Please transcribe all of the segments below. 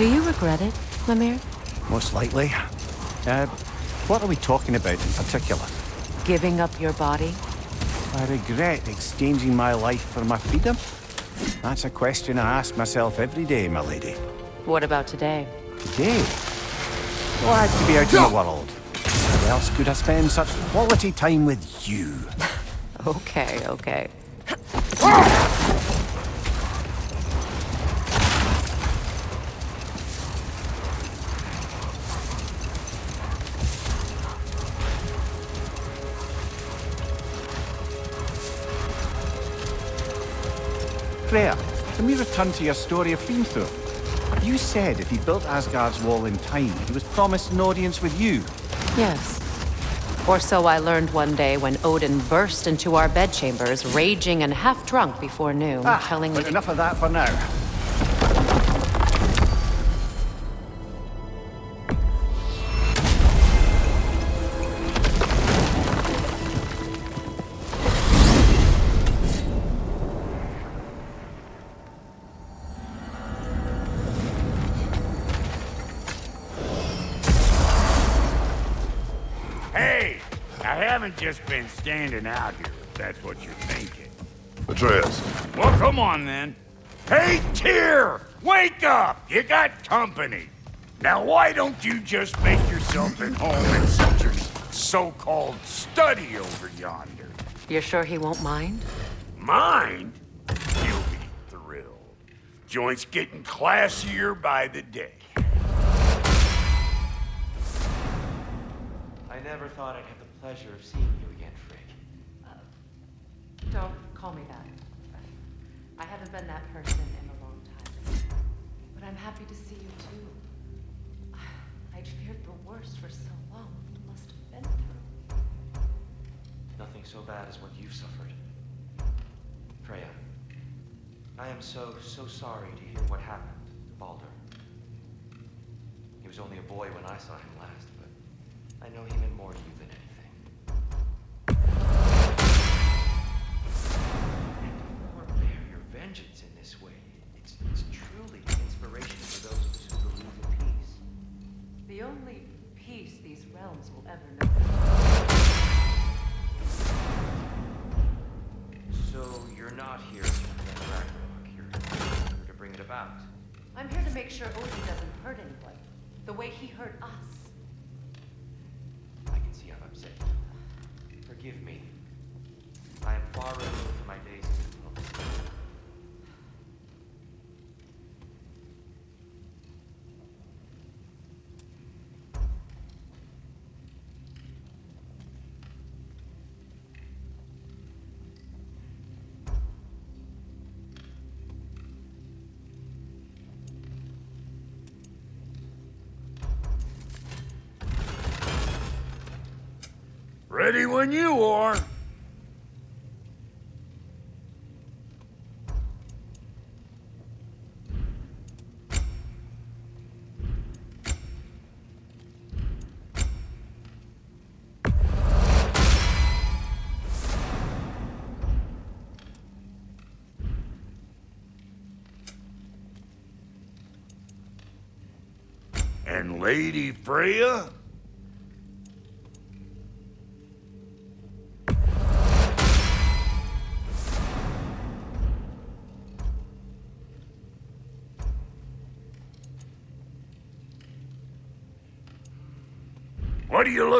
Do you regret it, Mimir? Most likely. Uh, what are we talking about in particular? Giving up your body? I regret exchanging my life for my freedom? That's a question I ask myself every day, my lady. What about today? Today? Glad to be out in the world. Where else could I spend such quality time with you? Okay, okay. Freya, can we return to your story of Hrimthur? You said if he built Asgard's wall in time, he was promised an audience with you. Yes. Or so I learned one day when Odin burst into our bedchambers, raging and half drunk before noon, Ah, telling me but enough of that for now. Just been standing out here, if that's what you're thinking. Atreus, Well, come on then. Hey, Tyr! Wake up! You got company. Now, why don't you just make yourself at home in such a so-called study over yonder? You're sure he won't mind? Mind? He'll be thrilled. Joint's getting classier by the day. I never thought I'd have the pleasure of seeing you again, Frigg. Uh, don't call me that. I haven't been that person in a long time. But I'm happy to see you too. I'd feared the worst for so long. You must have been through. Nothing so bad as what you've suffered. Freya, I am so, so sorry to hear what happened to Baldur. He was only a boy when I saw him last, but I know he meant more to you Ready when you are. And Lady Freya?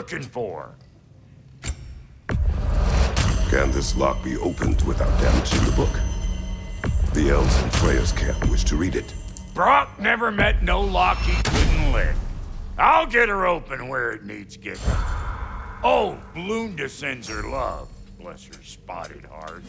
Looking for? can this lock be opened without damaging the book? The elves in Freya's camp wish to read it. Brok never met no lock he couldn't lick. I'll get her open where it needs getting. Oh, Lunda sends her love. Bless her spotted heart.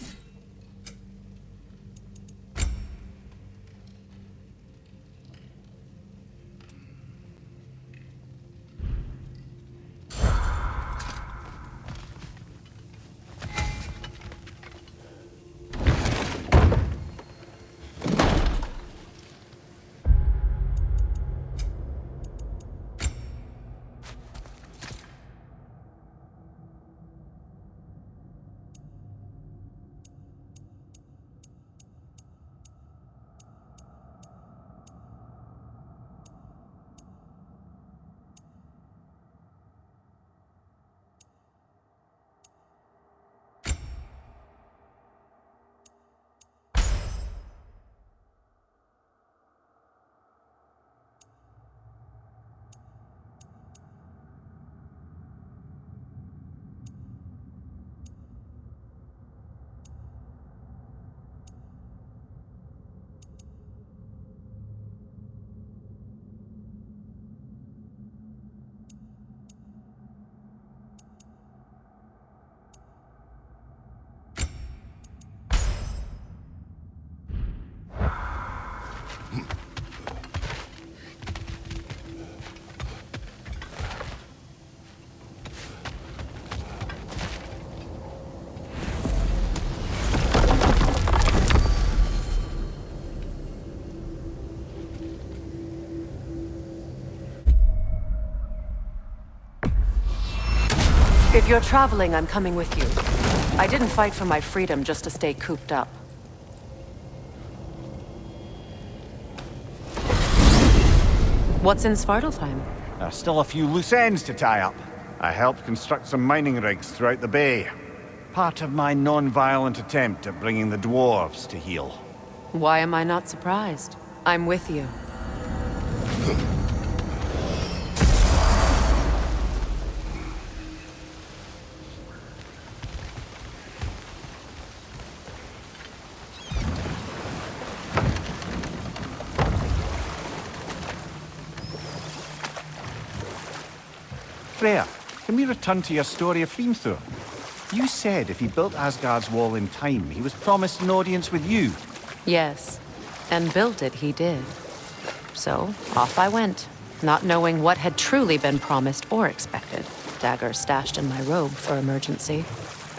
If you're traveling, I'm coming with you. I didn't fight for my freedom just to stay cooped up. What's in Svartalfheim? There's still a few loose ends to tie up. I helped construct some mining rigs throughout the bay. Part of my non-violent attempt at bringing the dwarves to heel. Why am I not surprised? I'm with you. Freya, can we return to your story of Hrimthur? You said if he built Asgard's wall in time, he was promised an audience with you. Yes, and built it he did. So, off I went, not knowing what had truly been promised or expected. Dagger stashed in my robe for emergency.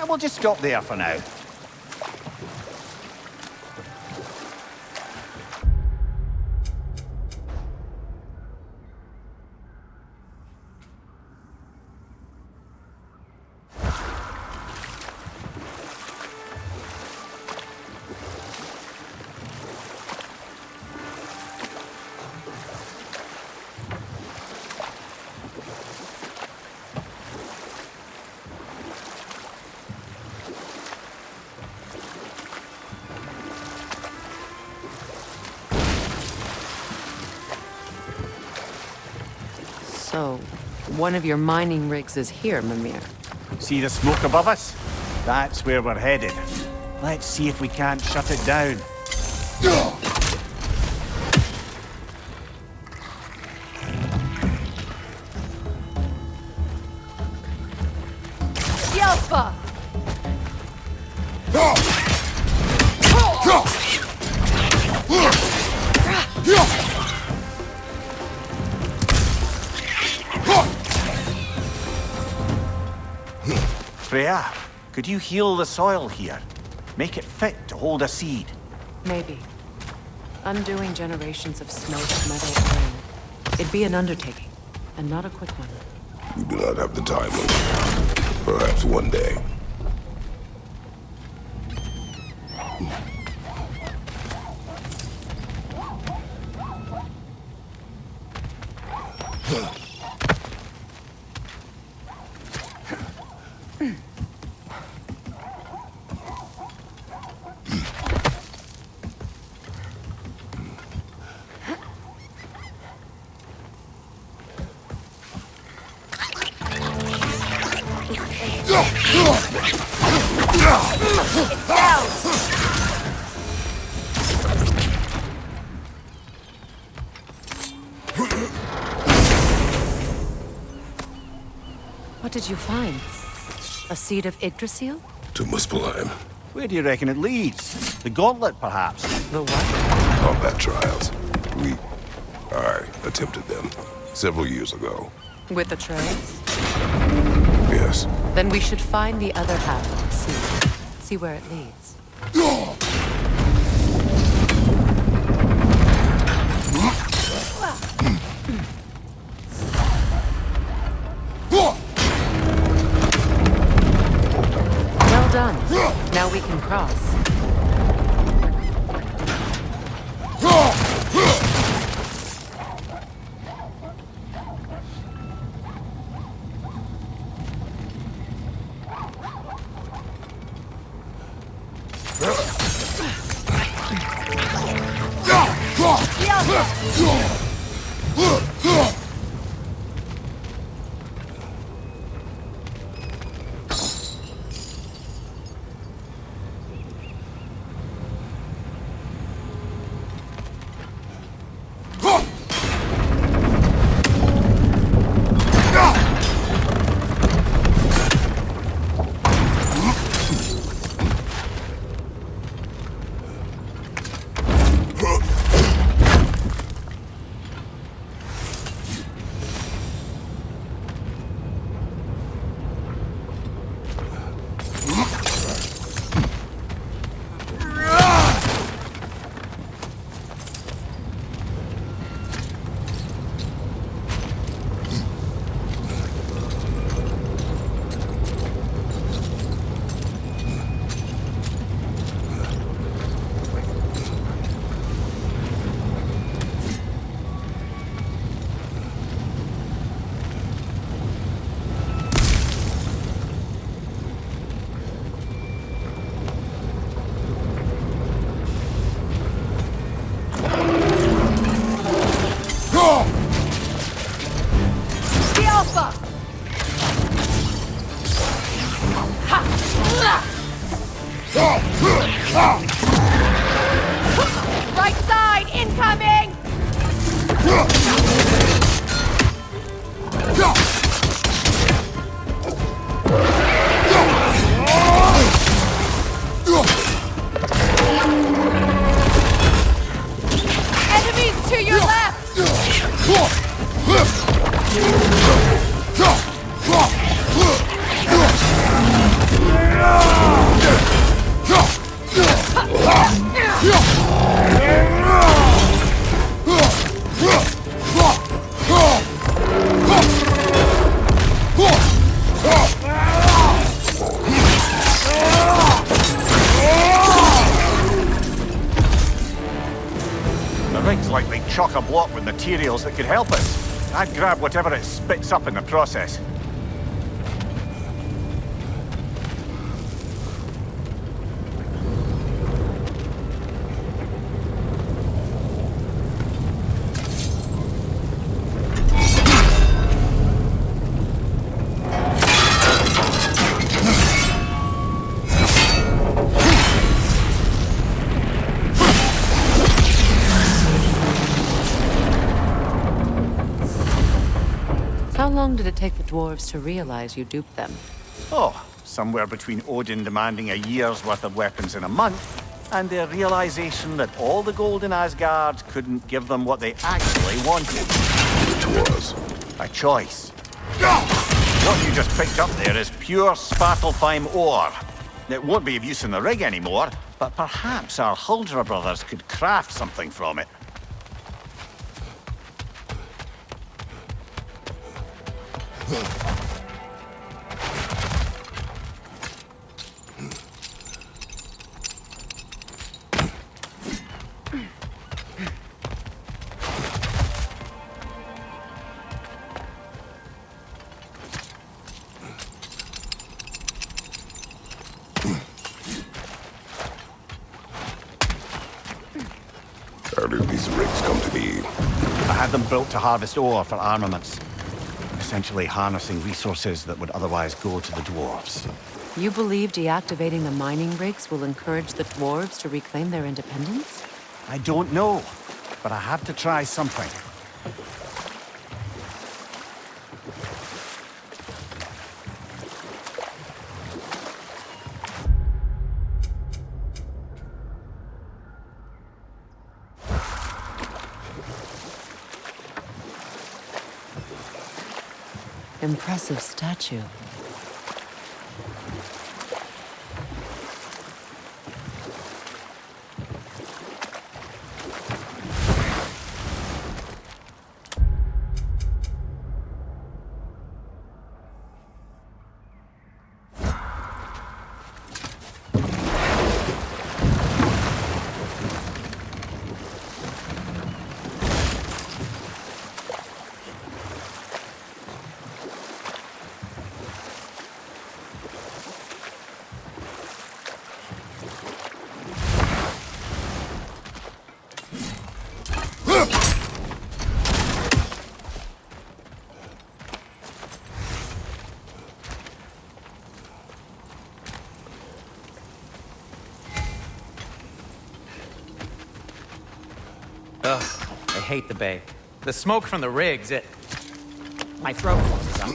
And we'll just stop there for now. One of your mining rigs is here, Mimir. See the smoke above us? That's where we're headed. Let's see if we can't shut it down. Freya, could you heal the soil here? Make it fit to hold a seed. Maybe. Undoing generations of smoked metal iron. It'd be an undertaking, and not a quick one. We do not have the time. Perhaps one day. What did you find? A seed of Yggdrasil? To Muspelheim. Where do you reckon it leads? The gauntlet, perhaps? The what? Combat trials. We... I attempted them. Several years ago. With the Atreus? Yes. Then we should find the other half of the seed. See where it leads. Well done. Now we can cross. Right side, incoming! Enemies to your left! Materials that could help us. I'd grab whatever it spits up in the process. Long did it take the dwarves to realize you duped them? Oh, somewhere between Odin demanding a year's worth of weapons in a month, and their realization that all the gold in Asgard couldn't give them what they actually wanted. It was. A choice. What you just picked up there is pure Svartalfheim ore. It won't be of use in the rig anymore, but perhaps our Huldra brothers could craft something from it. How did these rigs come to be? I had them built to harvest ore for armaments. Essentially harnessing resources that would otherwise go to the dwarves. You believe deactivating the mining rigs will encourage the dwarves to reclaim their independence? I don't know, but I have to try something. Impressive statue. Ugh, I hate the bay. The smoke from the rigs, it... My throat closes up.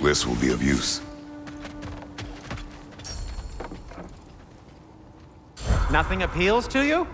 This will be of use. Nothing appeals to you?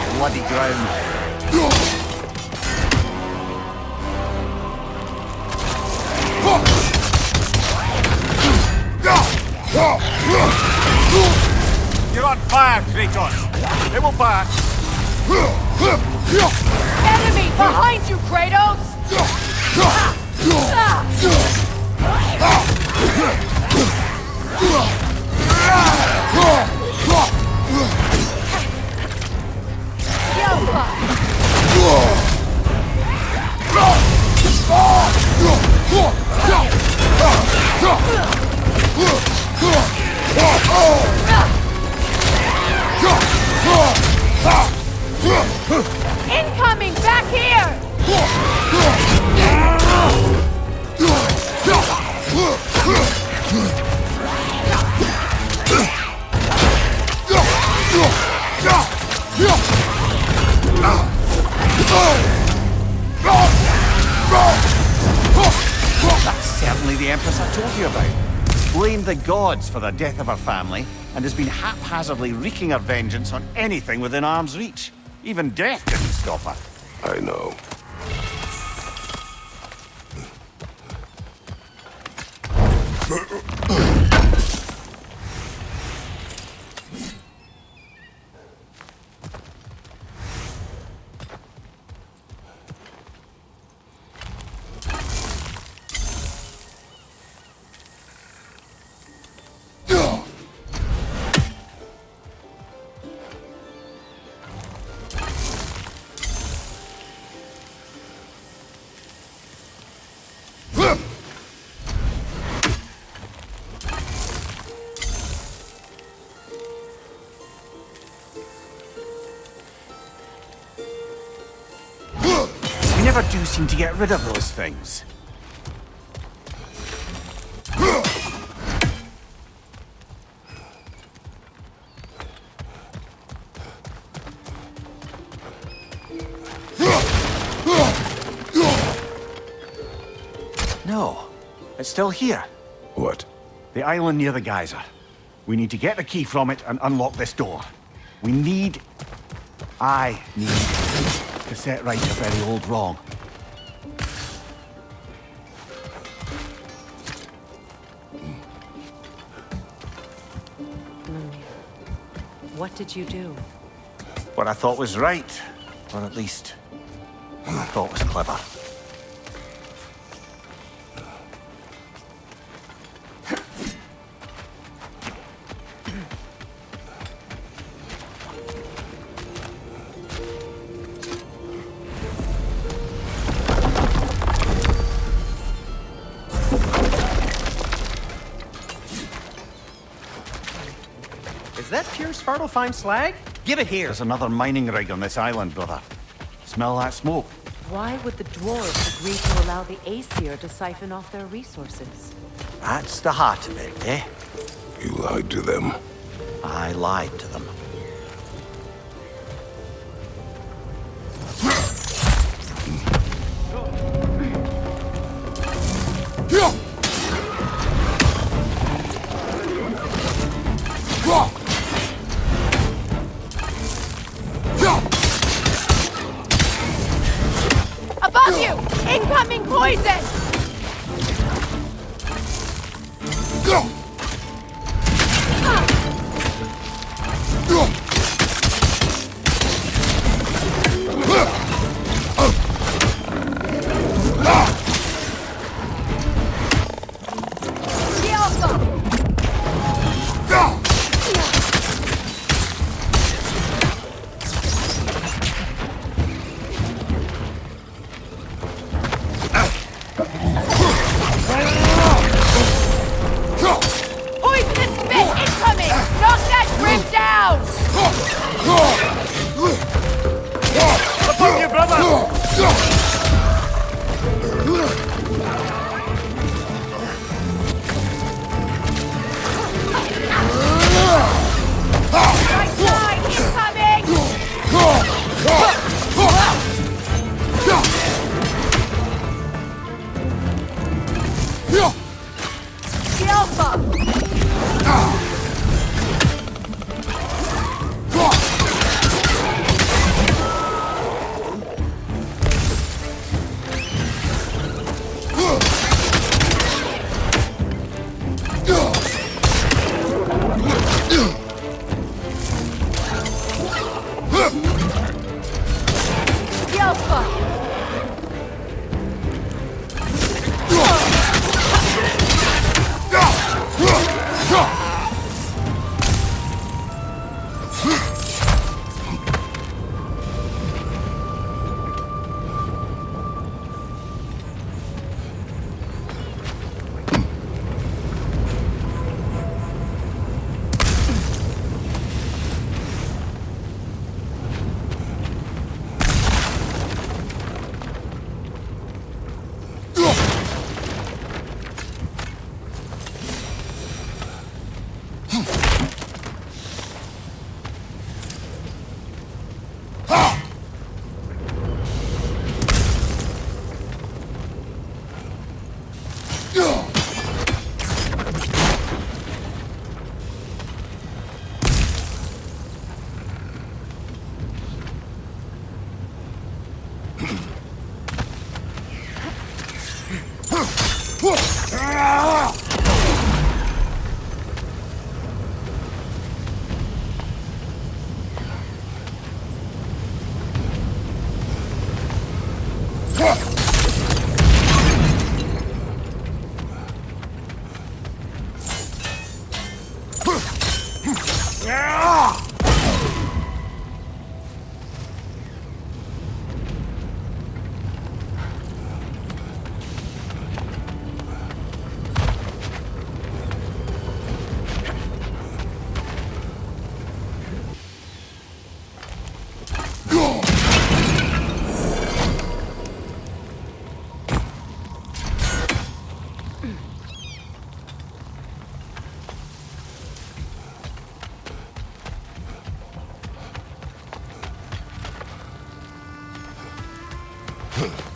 The bloody ground. You're on fire, Kratos. It will pass. Enemy! Behind you, Kratos! Incoming! Back here! That's certainly the Empress I told you about. Blamed the gods for the death of her family, and has been haphazardly wreaking her vengeance on anything within arm's reach. Even death didn't stop her. I know. Seem to get rid of those things. No, it's still here. What? The island near the geyser. We need to get the key from it and unlock this door. We need... I need to set right a very old wrong. What did you do? What I thought was right, or at least what I thought was clever. That pure Svartalfheim slag? Give it here. There's another mining rig on this island, brother. Smell that smoke? Why would the dwarves agree to allow the Aesir to siphon off their resources? That's the heart of it, eh? You lied to them. I lied to them. The Alpha! Huh.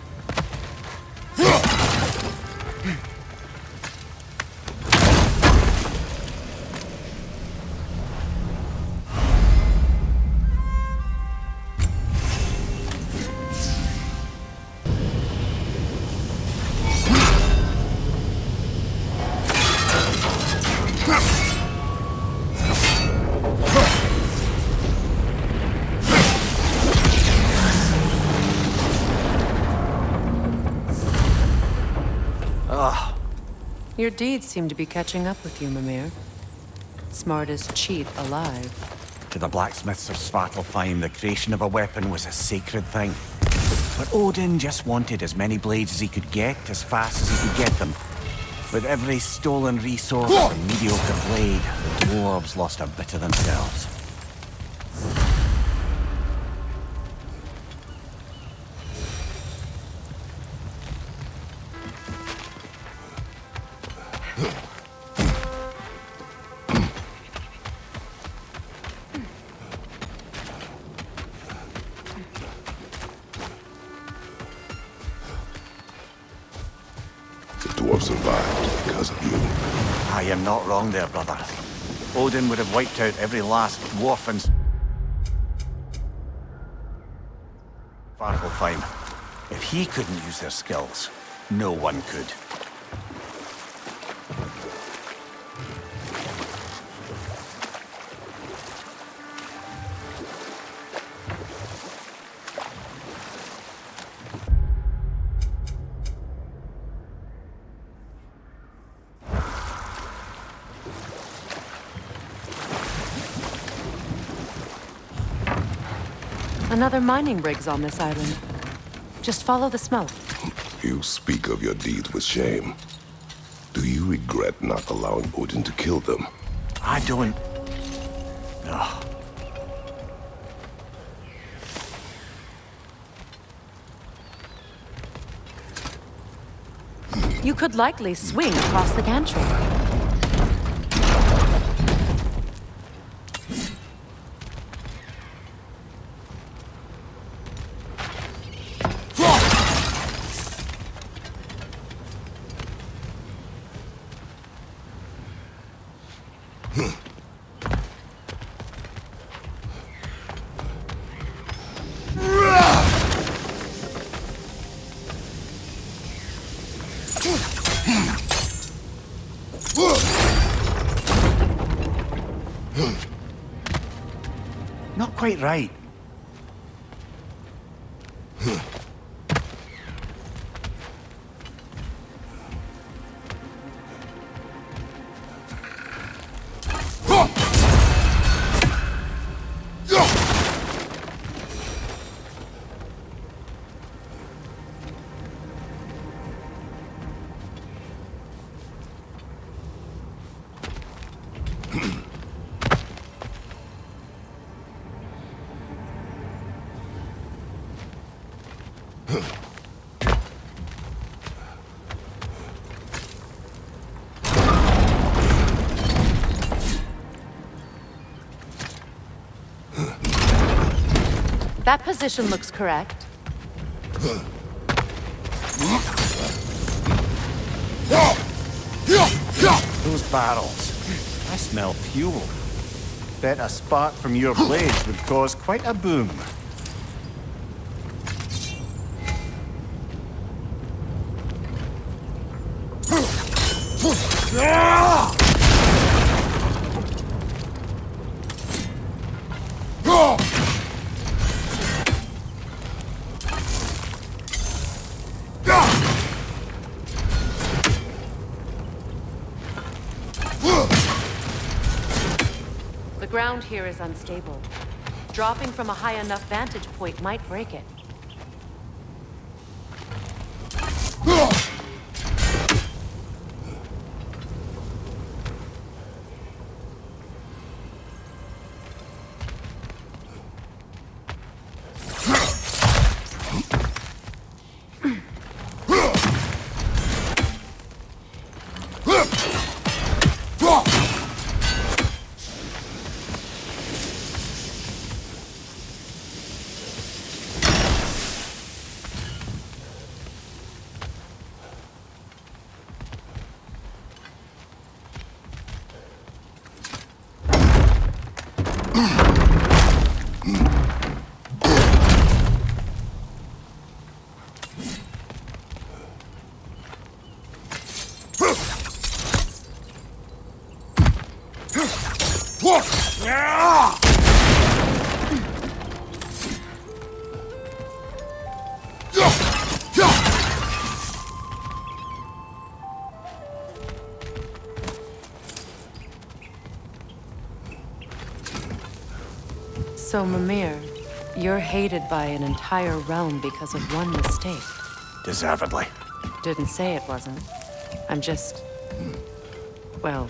Your deeds seem to be catching up with you, Mimir. Smartest cheat alive. To the blacksmiths of Svartalfheim, the creation of a weapon was a sacred thing. But Odin just wanted as many blades as he could get, as fast as he could get them. With every stolen resource and mediocre blade, the dwarves lost a bit of themselves. Dwarf survived because of you. I am not wrong there, brother. Odin would have wiped out every last dwarf in Svartalfheim. If he couldn't use their skills, no one could. Another mining rig's on this island. Just follow the smoke. You speak of your deeds with shame. Do you regret not allowing Odin to kill them? I don't... No. You could likely swing across the gantry. Quite right. That position looks correct. Those barrels. I smell fuel. Bet a spark from your blades would cause quite a boom. Ah! Here is unstable. Dropping from a high enough vantage point might break it. So, Mimir, you're hated by an entire realm because of one mistake. Deservedly. Didn't say it wasn't. I'm just... Hmm. Well...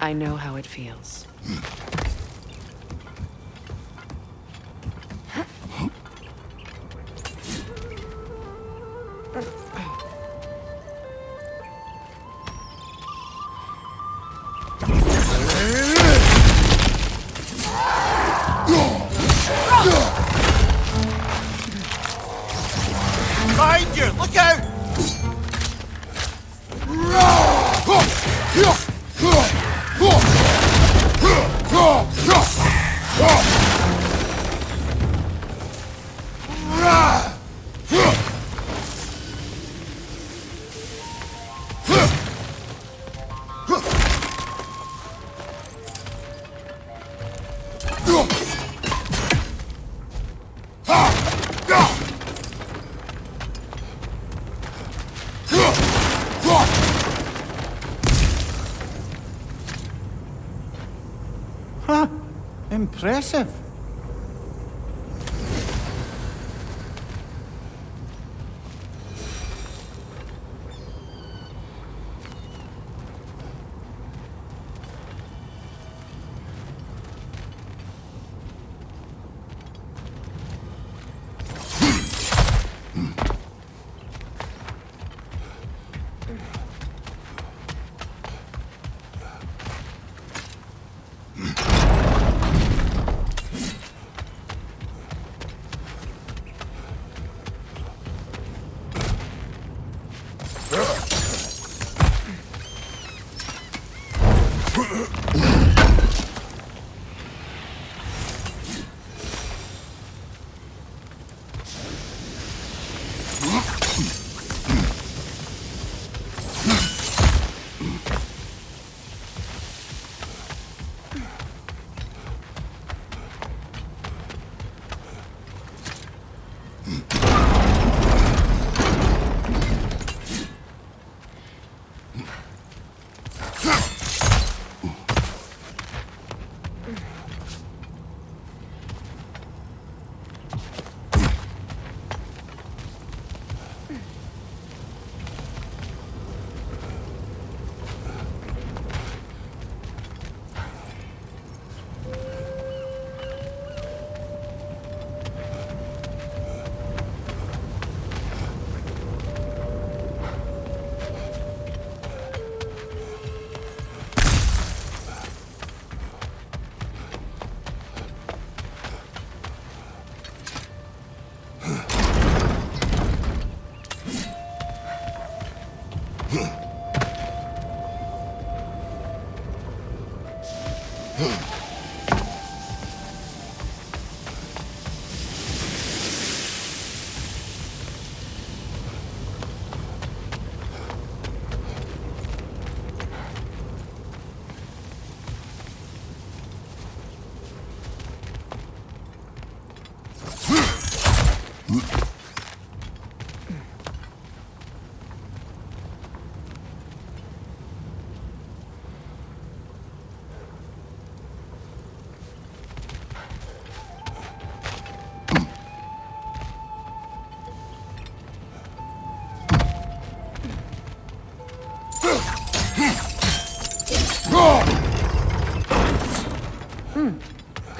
I know how it feels. Hmm. impressive. Hmm. hmm.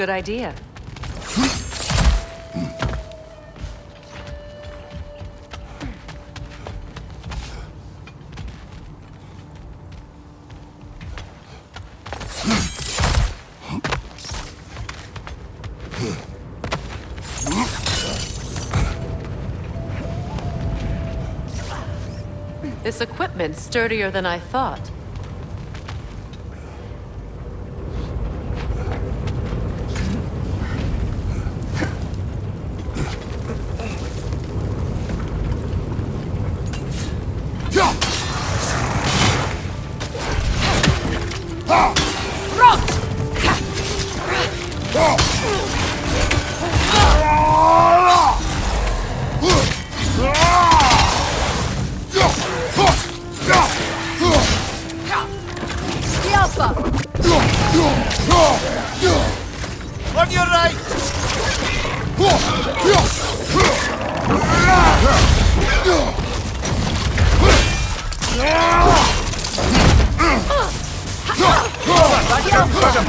Good idea. This equipment's sturdier than I thought. The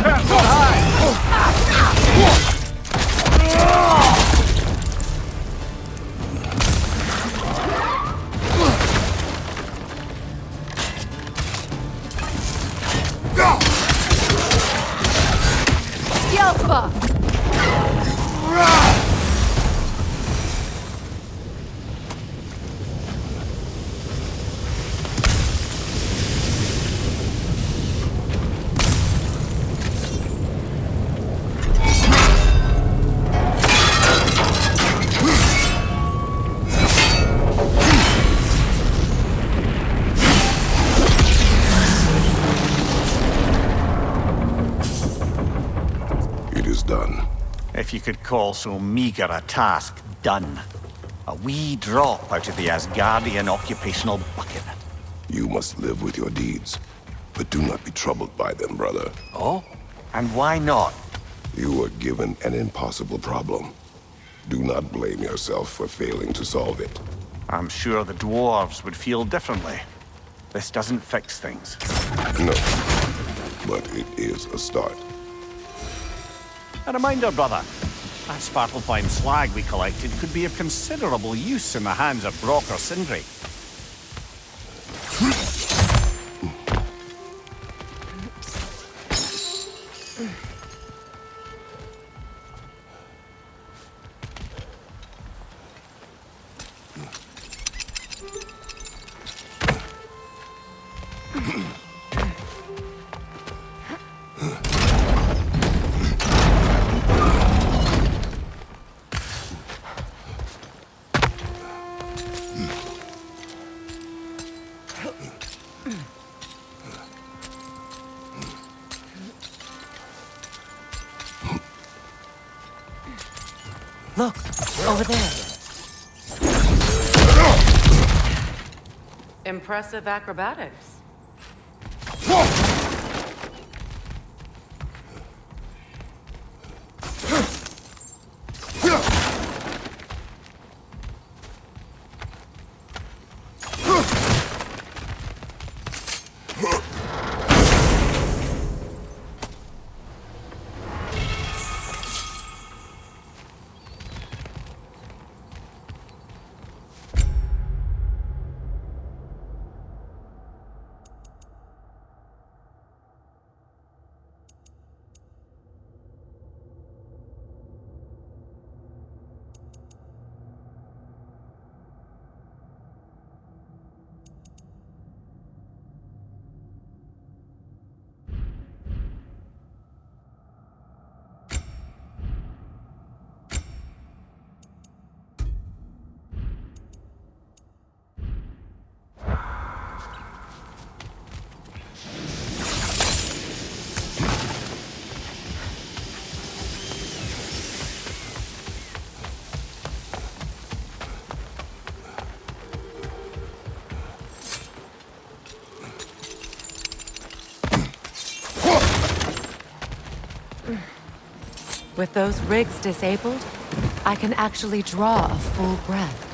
call so meager a task done. A wee drop out of the Asgardian occupational bucket. You must live with your deeds. But do not be troubled by them, brother. Oh? And why not? You were given an impossible problem. Do not blame yourself for failing to solve it. I'm sure the dwarves would feel differently. This doesn't fix things. No. But it is a start. A reminder, brother. That Svartalfheim slag we collected could be of considerable use in the hands of Brok or Sindri. Impressive acrobatics. With those rigs disabled, I can actually draw a full breath.